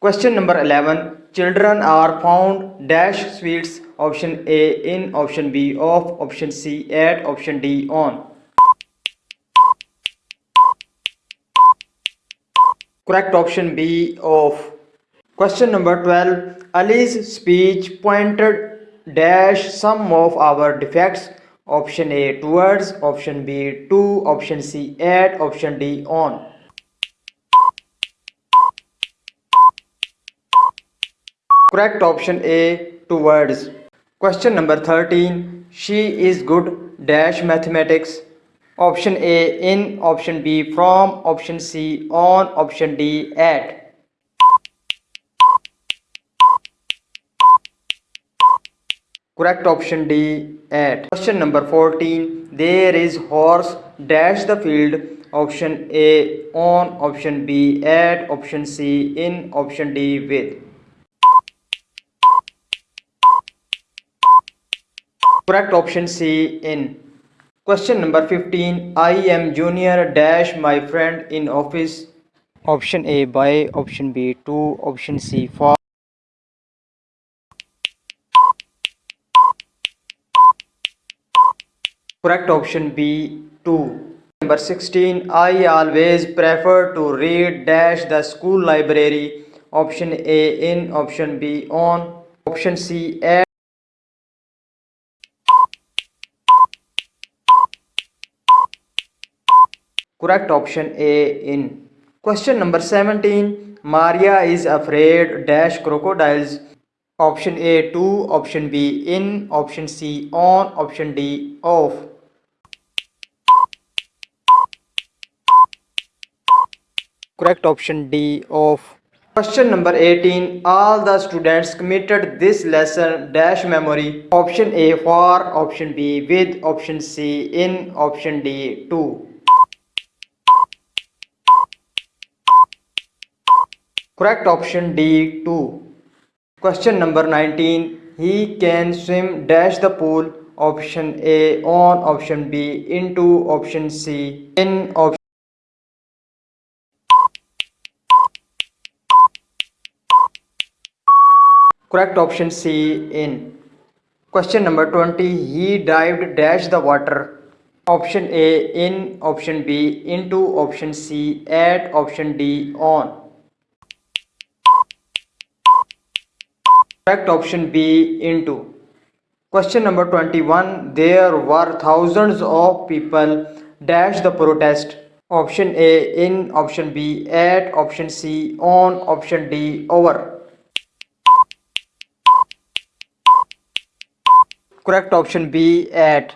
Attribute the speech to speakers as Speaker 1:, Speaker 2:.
Speaker 1: Question number 11. Children are found dash sweets option A in option B of option C at option D on. Correct option B of. Question number 12. Ali's speech pointed dash some of our defects option A towards option B to option C at option D on. Correct option A towards. Question number 13. She is good dash mathematics. Option A in option B from option C on option D at. Correct option D at. Question number 14. There is horse dash the field. Option A on option B at option C in option D with. Correct option C in. Question number 15. I am junior dash my friend in office. Option A by option B to option C for. Correct option B to. Number 16. I always prefer to read dash the school library. Option A in option B on option C at. Correct option A in. Question number 17. Maria is afraid dash crocodiles. Option A to option B in option C on option D off. Correct option D off. Question number 18. All the students committed this lesson dash memory. Option A for option B with option C in option D to. Correct option D to. Question number 19. He can swim dash the pool. Option A on option B into option C in option Correct option C in. Question number 20. He dived dash the water. Option A in option B into option C at option D on. Correct option B into. Question number 21. There were thousands of people dash the protest. Option A in option B at option C on option D over. Correct option B at.